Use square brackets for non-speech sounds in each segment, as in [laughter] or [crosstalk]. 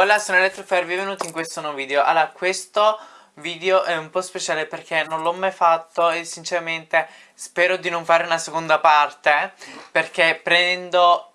Hola, sono Elettrofair, benvenuti in questo nuovo video. Allora, questo video è un po' speciale perché non l'ho mai fatto e sinceramente spero di non fare una seconda parte perché prendo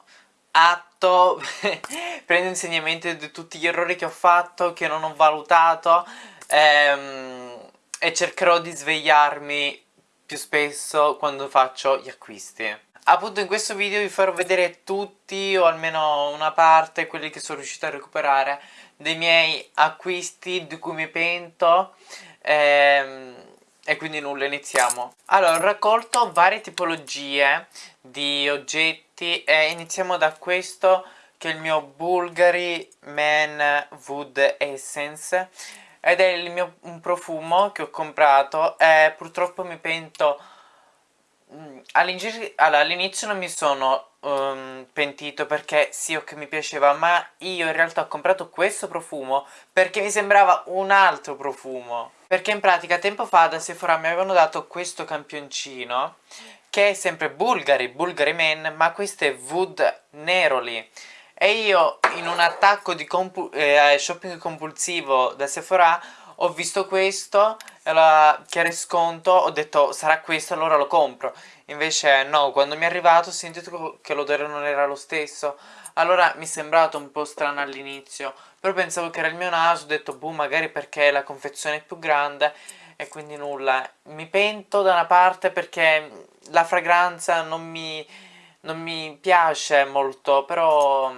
atto, [laughs] prendo insegnamento di tutti gli errori che ho fatto, che non ho valutato ehm, e cercherò di svegliarmi più spesso quando faccio gli acquisti. Appunto in questo video vi farò vedere tutti o almeno una parte quelli che sono riuscito a recuperare dei miei acquisti di cui mi pento ehm, e quindi nulla iniziamo. Allora ho raccolto varie tipologie di oggetti e iniziamo da questo che è il mio Bulgari Man Wood Essence ed è mio, un profumo che ho comprato e purtroppo mi pento all'inizio non mi sono um, pentito perché sì ok mi piaceva ma io in realtà ho comprato questo profumo perché mi sembrava un altro profumo. Perché in pratica tempo fa da Sephora mi avevano dato questo campioncino che è sempre Bulgari, Bulgari Men ma questo è Wood Neroli e io in un attacco di compu eh, shopping compulsivo da Sephora ho visto questo allora, che sconto ho detto sarà questo allora lo compro. Invece no quando mi è arrivato ho sentito che l'odore non era lo stesso. Allora mi è sembrato un po' strano all'inizio però pensavo che era il mio naso ho detto boh magari perché la confezione è più grande e quindi nulla. Mi pento da una parte perché la fragranza non mi, non mi piace molto però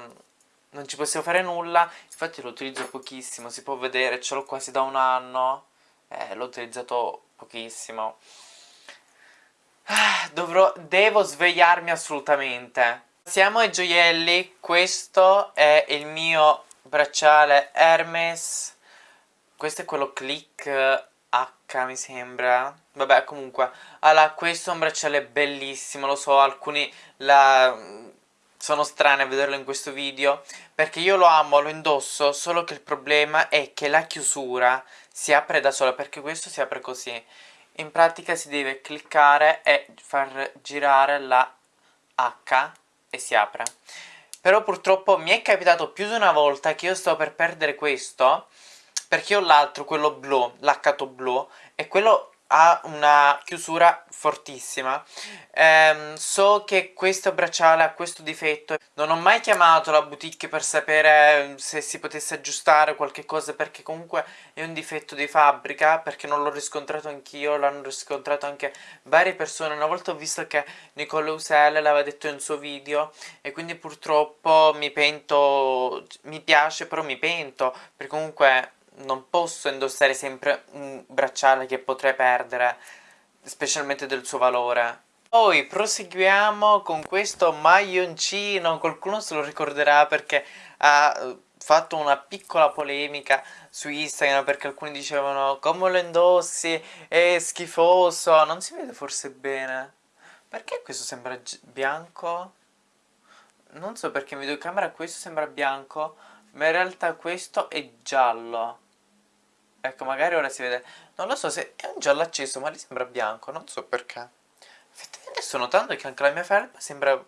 non ci possiamo fare nulla infatti lo utilizzo pochissimo si può vedere ce l'ho quasi da un anno eh, l'ho utilizzato pochissimo. Ah, dovrò devo svegliarmi assolutamente. Siamo ai gioielli questo è il mio bracciale Hermes. Questo è quello click H mi sembra. Vabbè comunque allora questo è un bracciale bellissimo lo so alcuni la sono strane a vederlo in questo video perché io lo amo, lo indosso, solo che il problema è che la chiusura si apre da sola perché questo si apre così. In pratica si deve cliccare e far girare la H e si apre. Però purtroppo mi è capitato più di una volta che io sto per perdere questo perché ho l'altro, quello blu, l'accato blu e quello ha una chiusura fortissima. Ehm, so che questo bracciale ha questo difetto. Non ho mai chiamato la boutique per sapere ehm, se si potesse aggiustare qualche cosa perché comunque è un difetto di fabbrica perché non l'ho riscontrato anch'io l'hanno riscontrato anche varie persone. Una volta ho visto che Nicole Uselle l'aveva detto in suo video e quindi purtroppo mi pento mi piace però mi pento perché comunque non posso indossare sempre un bracciale che potrei perdere, specialmente del suo valore. Poi proseguiamo con questo maglioncino, qualcuno se lo ricorderà perché ha eh, fatto una piccola polemica su Instagram perché alcuni dicevano come lo indossi, è schifoso, non si vede forse bene. Perché questo sembra bianco? Non so perché in videocamera questo sembra bianco, ma in realtà questo è giallo. Ecco, magari ora si vede... Non lo so se è un giallo acceso, ma lì sembra bianco, non so perché. Effettivamente sto notando che anche la mia felpa sembra...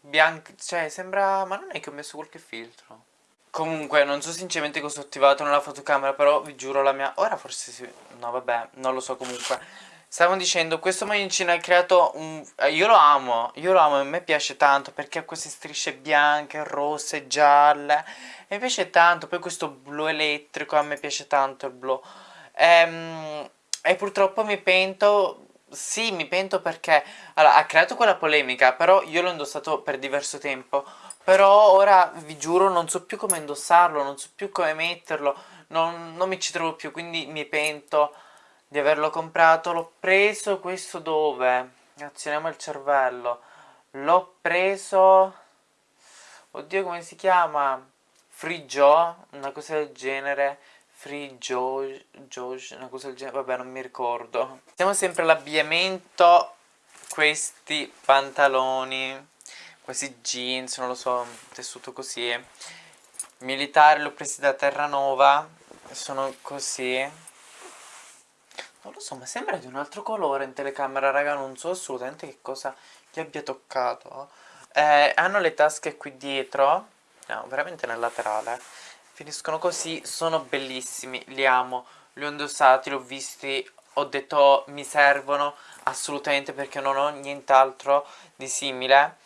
Bianca, cioè sembra... Ma non è che ho messo qualche filtro. Comunque, non so sinceramente cosa ho attivato nella fotocamera, però vi giuro la mia... Ora forse si... No, vabbè, non lo so comunque. Stavo dicendo, questo maglioncino ha creato un... Eh, io lo amo, io lo amo, a me piace tanto perché ha queste strisce bianche, rosse, gialle mi piace tanto, poi questo blu elettrico, a me piace tanto il blu. Ehm, e purtroppo mi pento, sì mi pento perché allora, ha creato quella polemica, però io l'ho indossato per diverso tempo. Però ora vi giuro non so più come indossarlo, non so più come metterlo, non, non mi ci trovo più, quindi mi pento di averlo comprato. L'ho preso questo dove? Azioniamo il cervello. L'ho preso... Oddio come si chiama? Joe, una cosa del genere, Joe, una cosa del genere, vabbè non mi ricordo. Siamo sempre all'abbigliamento, questi pantaloni, questi jeans, non lo so, tessuto così. Militari l'ho presi da Terranova, sono così. Non lo so, ma sembra di un altro colore in telecamera, raga, non so assolutamente che cosa gli abbia toccato. Eh, hanno le tasche qui dietro, no, veramente nel laterale. Finiscono così, sono bellissimi, li amo. Li ho indossati, li ho visti ho detto mi servono assolutamente perché non ho nient'altro di simile.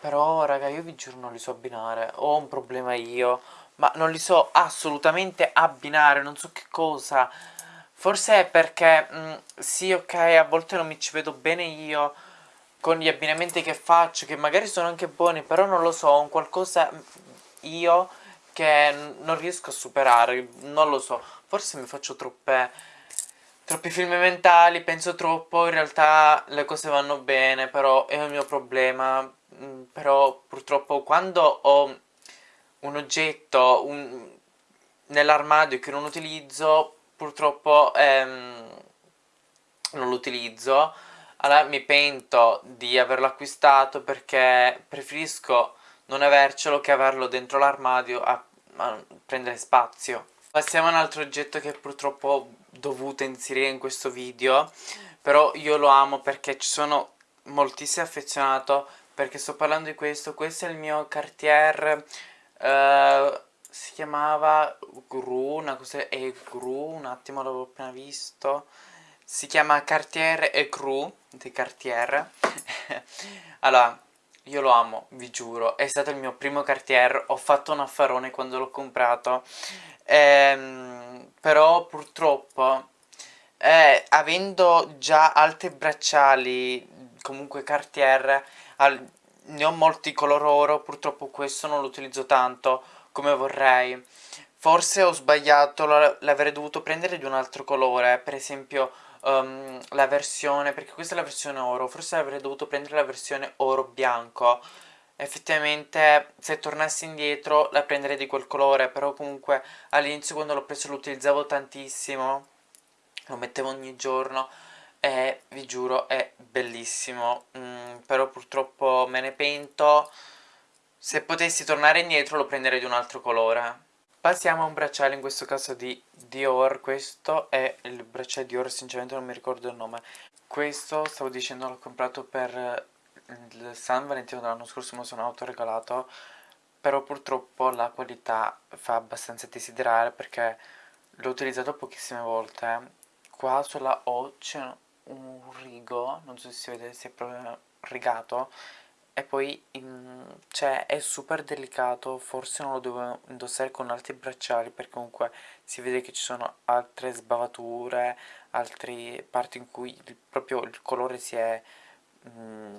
Però raga io vi giuro non li so abbinare. Ho un problema io ma non li so assolutamente abbinare non so che cosa forse è perché mh, mm, sì ok a volte non mi ci vedo bene io con gli abbinamenti che faccio che magari sono anche buoni però non lo so ho un qualcosa io che non riesco a superare non lo so. Forse mi faccio troppe troppi film mentali, penso troppo, in realtà le cose vanno bene, però è un mio problema, mm, però purtroppo quando ho un oggetto nell'armadio che non utilizzo, purtroppo ehm, non lo utilizzo, allora mi pento di averlo acquistato perché preferisco non avercelo che averlo dentro l'armadio a, a prendere spazio. Passiamo a un altro oggetto che purtroppo ho dovuto inserire in questo video Però io lo amo perché ci sono moltissimo affezionato Perché sto parlando di questo Questo è il mio Cartier uh, Si chiamava Gru, una cosa è Gru, un attimo l'avevo appena visto. Si chiama Cartier e Cru di Cartier. [laughs] Allora io lo amo, vi giuro, è stato il mio primo Cartier, ho fatto un affarone quando l'ho comprato, ehm, però purtroppo, eh, avendo già altri bracciali, comunque Cartier, al, ne ho molti color oro, purtroppo questo non lo utilizzo tanto come vorrei. Forse ho sbagliato, l'avrei dovuto prendere di un altro colore, per esempio um, la versione, perché questa è la versione oro, forse avrei dovuto prendere la versione oro bianco, effettivamente se tornassi indietro la prenderei di quel colore, però comunque all'inizio quando l'ho preso lo utilizzavo tantissimo, lo mettevo ogni giorno e vi giuro è bellissimo, mm, però purtroppo me ne pento, se potessi tornare indietro lo prenderei di un altro colore. Passiamo a un bracciale, in questo caso di Dior, questo è il bracciale Dior, sinceramente non mi ricordo il nome. Questo, stavo dicendo, l'ho comprato per il San Valentino dell'anno scorso, me sono autoregalato, però purtroppo la qualità fa abbastanza desiderare perché l'ho utilizzato pochissime volte. Qua sulla O c'è un rigo, non so se si vede se è proprio rigato, e poi cioè, è super delicato, forse non lo devo indossare con altri bracciali perché comunque si vede che ci sono altre sbavature, altre parti in cui il, proprio il colore si è mh,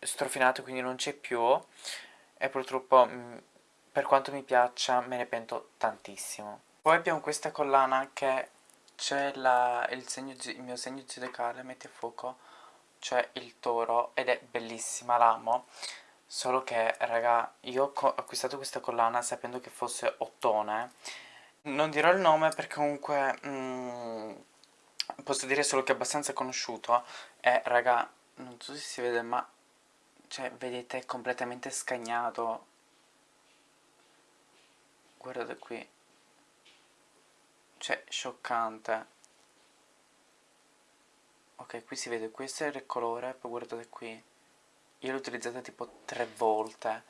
strofinato quindi non c'è più e purtroppo mh, per quanto mi piaccia me ne pento tantissimo. Poi abbiamo questa collana che c'è il, il mio segno zodiacale, metti a fuoco, cioè il toro ed è bellissima, l'amo. Solo che raga io ho acquistato questa collana sapendo che fosse ottone. Non dirò il nome perché comunque mm, posso dire solo che è abbastanza conosciuto e raga non so se si vede ma cioè vedete è completamente scagnato. Guardate qui. Cioè scioccante ok qui si vede questo è il colore poi guardate qui. Io l'ho utilizzata tipo tre volte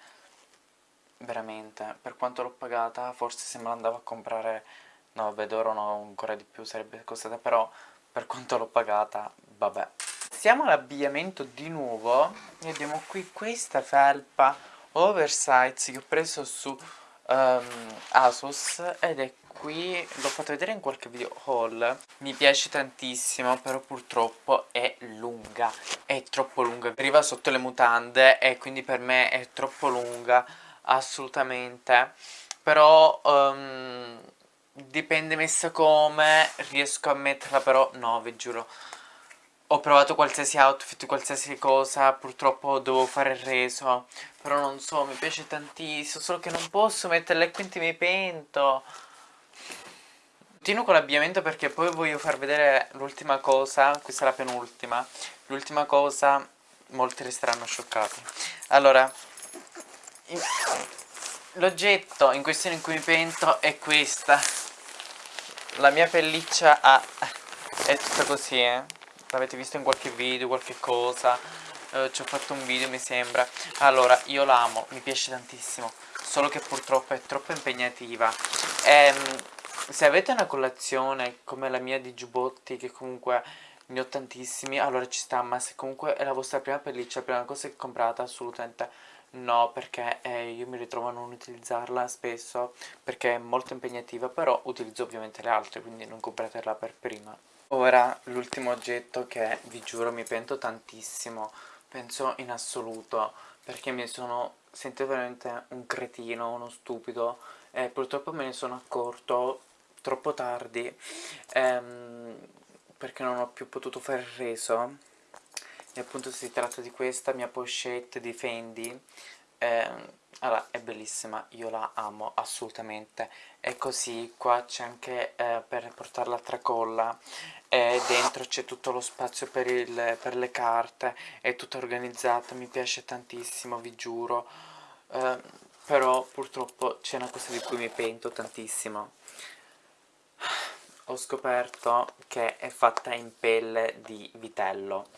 veramente. Per quanto l'ho pagata forse se me l'andavo a comprare no vabbè d'oro no ancora di più sarebbe costata però per quanto l'ho pagata vabbè. Siamo all'abbigliamento di nuovo e abbiamo qui questa felpa oversize che ho preso su um, Asus ed è qui l'ho fatto vedere in qualche video haul. Mi piace tantissimo però purtroppo è lunga. È troppo lunga. Arriva sotto le mutande e quindi per me è troppo lunga assolutamente. Però um, dipende messa come. Riesco a metterla però no vi giuro. Ho provato qualsiasi outfit, qualsiasi cosa, purtroppo devo fare il reso, però non so, mi piace tantissimo, solo che non posso metterla e quindi mi pento. Continuo con l'abbigliamento perché poi voglio far vedere l'ultima cosa, questa è la penultima, l'ultima cosa, molti resteranno scioccati. Allora, l'oggetto in questione in cui mi pento è questa, la mia pelliccia ha, è tutta così, eh? l'avete visto in qualche video, qualche cosa, eh, ci ho fatto un video mi sembra. Allora io l'amo mi piace tantissimo solo che purtroppo è troppo impegnativa. Ehm, se avete una colazione come la mia di giubbotti che comunque ne ho tantissimi allora ci sta ma se comunque è la vostra prima pelliccia la prima cosa che comprate assolutamente no perché eh, io mi ritrovo a non utilizzarla spesso perché è molto impegnativa però utilizzo ovviamente le altre quindi non compratela per prima. Ora l'ultimo oggetto che vi giuro mi pento tantissimo penso in assoluto perché mi sono sentito veramente un cretino uno stupido e purtroppo me ne sono accorto troppo tardi ehm, perché non ho più potuto fare il reso. E appunto si tratta di questa mia pochette di Fendi eh, allora è bellissima io la amo assolutamente. E così qua c'è anche eh, per portarla a tracolla e dentro c'è tutto lo spazio per, il, per, le carte è tutta organizzata mi piace tantissimo vi giuro. Eh, però purtroppo c'è una cosa di cui mi pento tantissimo ho scoperto che è fatta in pelle di vitello.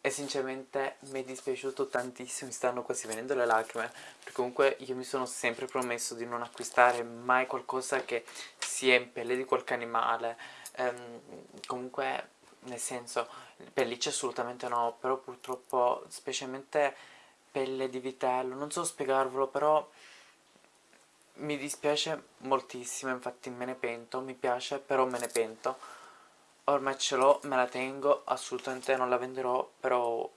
E sinceramente mi è dispiaciuto tantissimo, mi stanno quasi venendo le lacrime perché comunque io mi sono sempre promesso di non acquistare mai qualcosa che sia in pelle di qualche animale. Ehm, comunque nel senso pellicce assolutamente no però purtroppo specialmente pelle di vitello non so spiegarvelo però mi dispiace moltissimo, infatti me ne pento, mi piace, però me ne pento. Ormai ce l'ho, me la tengo, assolutamente non la venderò, però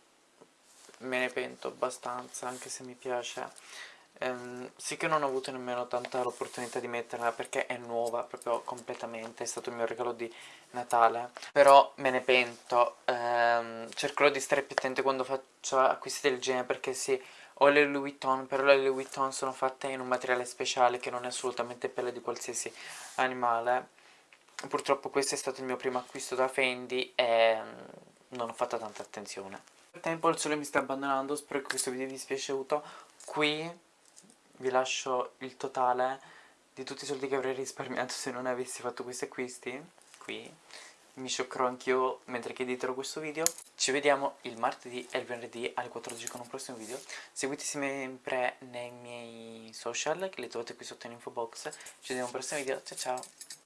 me ne pento abbastanza, anche se mi piace. Ehm, sì che non ho avuto nemmeno tanta l'opportunità di metterla perché è nuova proprio completamente, è stato il mio regalo di Natale. Però me ne pento, ehm, cercherò di stare più attente quando faccio acquisti del genere perché sì ho le Louis Vuitton, però le Louis Vuitton sono fatte in un materiale speciale che non è assolutamente pelle di qualsiasi animale. Purtroppo questo è stato il mio primo acquisto da Fendi e mm, non ho fatto tanta attenzione. Nel tempo il sole mi sta abbandonando, spero che questo video vi sia piaciuto. Qui vi lascio il totale di tutti i soldi che avrei risparmiato se non avessi fatto questi acquisti. Qui mi scioccherò anch'io mentre che editerò questo video. Ci vediamo il martedì e il venerdì alle 14 con un prossimo video. Seguitemi sempre nei miei social che li trovate qui sotto in info box. Ci vediamo al prossimo video. Ciao ciao